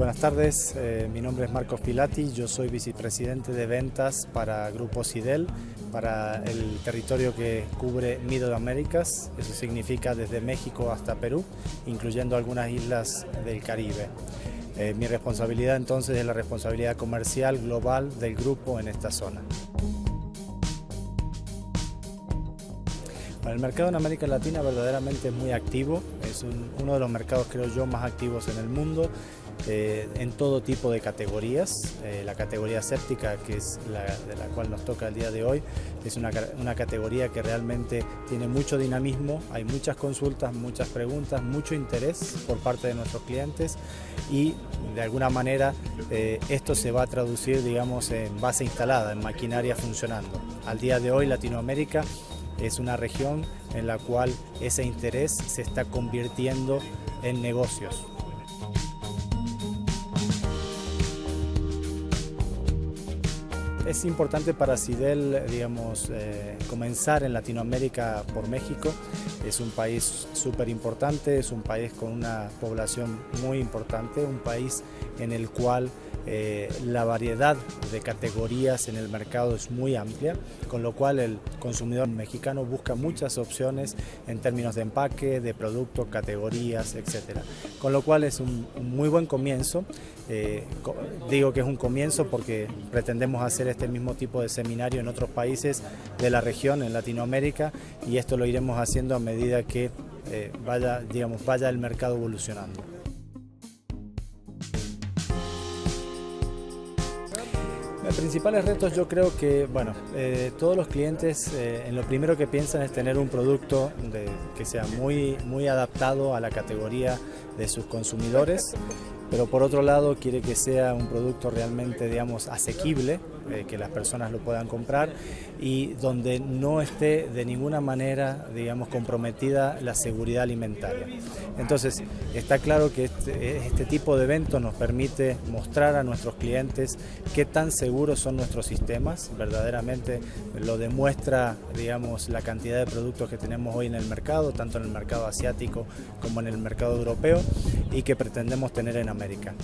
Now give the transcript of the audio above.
Buenas tardes, eh, mi nombre es Marcos Pilati, yo soy vicepresidente de ventas para Grupo Sidel, para el territorio que cubre Middle Américas, eso significa desde México hasta Perú, incluyendo algunas islas del Caribe. Eh, mi responsabilidad entonces es la responsabilidad comercial global del grupo en esta zona. El mercado en América Latina verdaderamente es muy activo, es uno de los mercados creo yo más activos en el mundo eh, en todo tipo de categorías. Eh, la categoría séptica, que es la de la cual nos toca el día de hoy, es una, una, categoría que realmente tiene mucho dinamismo, hay muchas consultas, muchas preguntas, mucho interés por parte de nuestros clientes y de alguna manera eh, esto se va a traducir digamos en base instalada, en maquinaria funcionando. Al día de hoy Latinoamérica es una región en la cual ese interés se está convirtiendo en negocios. Es importante para Sidel, digamos, eh, comenzar en Latinoamérica por México. Es un país súper importante, es un país con una población muy importante, un país en el cual eh, la variedad de categorías en el mercado es muy amplia, con lo cual el consumidor mexicano busca muchas opciones en términos de empaque, de productos, categorías, etc. Con lo cual es un, muy buen comienzo. Eh, digo que es un comienzo porque pretendemos hacer este mismo tipo de seminario en otros países de la región, en Latinoamérica, y esto lo iremos haciendo a medida que eh, vaya, digamos, vaya el mercado evolucionando. Principales retos yo creo que, bueno, eh, todos los clientes eh, en lo primero que piensan es tener un producto que sea muy, muy adaptado a la categoría de sus consumidores, pero por otro lado quiere que sea un producto realmente, digamos, asequible, eh, que las personas lo puedan comprar y donde no esté de ninguna manera, digamos, comprometida la seguridad alimentaria. Entonces, está claro que este, este tipo de eventos nos permite mostrar a nuestros clientes qué tan seguros son nuestros sistemas, verdaderamente lo demuestra, digamos, la cantidad de productos que tenemos hoy en el mercado, tanto en el mercado asiático como en el mercado europeo y que pretendemos tener en América.